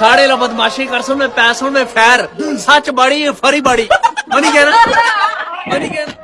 साढ़े ला बदमाशी कर सुन पैसों में फैर। सच बड़ी, फरी बड़ी। मनी कहना मनी कहना